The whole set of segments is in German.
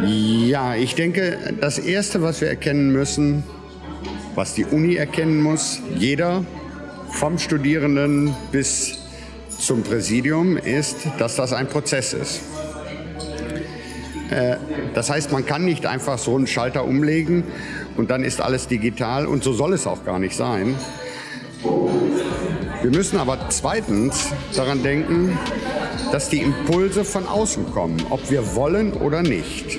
Ja, ich denke, das Erste, was wir erkennen müssen, was die Uni erkennen muss, jeder, vom Studierenden bis zum Präsidium, ist, dass das ein Prozess ist. Äh, das heißt, man kann nicht einfach so einen Schalter umlegen und dann ist alles digital und so soll es auch gar nicht sein. Wir müssen aber zweitens daran denken, dass die Impulse von außen kommen, ob wir wollen oder nicht.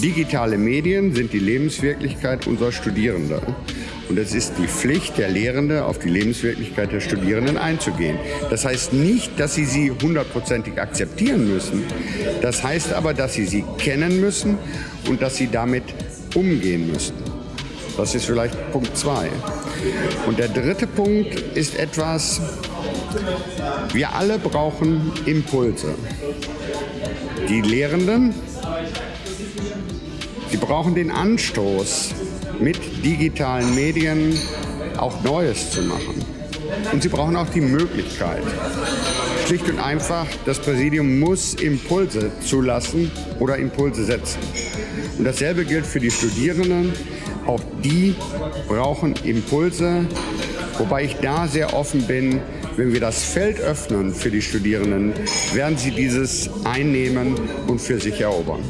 Digitale Medien sind die Lebenswirklichkeit unserer Studierenden. Und es ist die Pflicht der Lehrenden, auf die Lebenswirklichkeit der Studierenden einzugehen. Das heißt nicht, dass sie sie hundertprozentig akzeptieren müssen. Das heißt aber, dass sie sie kennen müssen und dass sie damit umgehen müssen. Das ist vielleicht Punkt zwei. Und der dritte Punkt ist etwas, wir alle brauchen Impulse. Die Lehrenden, sie brauchen den Anstoß, mit digitalen Medien auch Neues zu machen. Und sie brauchen auch die Möglichkeit. Schlicht und einfach, das Präsidium muss Impulse zulassen oder Impulse setzen. Und dasselbe gilt für die Studierenden. Auch die brauchen Impulse, wobei ich da sehr offen bin, wenn wir das Feld öffnen für die Studierenden, werden sie dieses einnehmen und für sich erobern.